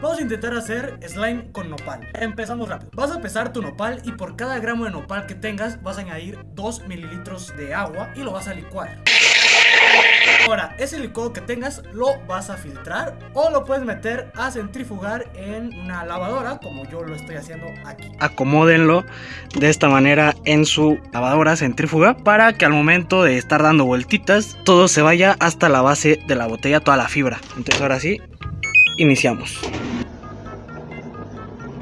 Vamos a intentar hacer slime con nopal Empezamos rápido Vas a pesar tu nopal y por cada gramo de nopal que tengas Vas a añadir 2 mililitros de agua y lo vas a licuar Ahora, ese licuado que tengas lo vas a filtrar o lo puedes meter a centrifugar en una lavadora como yo lo estoy haciendo aquí. Acomódenlo de esta manera en su lavadora centrífuga para que al momento de estar dando vueltitas todo se vaya hasta la base de la botella, toda la fibra. Entonces ahora sí, iniciamos.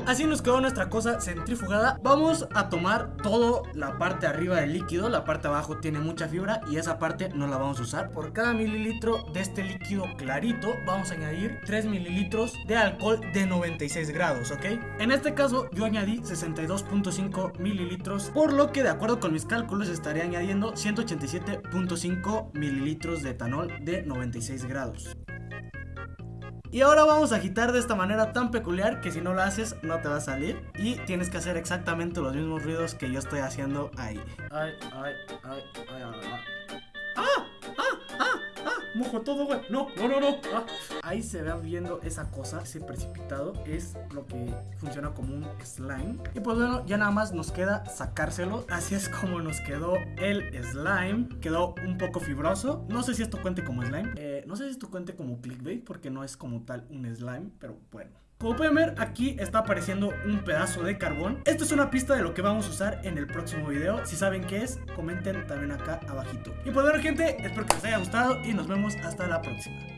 Así nos quedó nuestra cosa centrifugada Vamos a tomar toda la parte arriba del líquido. La parte abajo tiene mucha fibra y esa parte no la vamos a usar. Por cada mililitro de este líquido clarito Vamos a añadir 3 mililitros de alcohol de 96 grados, ¿ok? En este caso yo añadí 62.5 mililitros Por lo que de acuerdo con mis cálculos estaré añadiendo 187.5 mililitros de etanol de 96 grados y ahora vamos a agitar de esta manera tan peculiar que si no lo haces no te va a salir. Y tienes que hacer exactamente los mismos ruidos que yo estoy haciendo ahí. Ay, ay, ay, ay, ay. ¡Ah! Mojo todo, güey. No, no, no, no. Ah. Ahí se va viendo esa cosa, ese precipitado. Es lo que funciona como un slime. Y pues bueno, ya nada más nos queda sacárselo. Así es como nos quedó el slime. Quedó un poco fibroso. No sé si esto cuente como slime. Eh, no sé si esto cuente como clickbait, porque no es como tal un slime, pero bueno. Como pueden ver, aquí está apareciendo un pedazo de carbón. Esto es una pista de lo que vamos a usar en el próximo video. Si saben qué es, comenten también acá abajito. Y pues bueno, gente, espero que les haya gustado y nos hasta la próxima.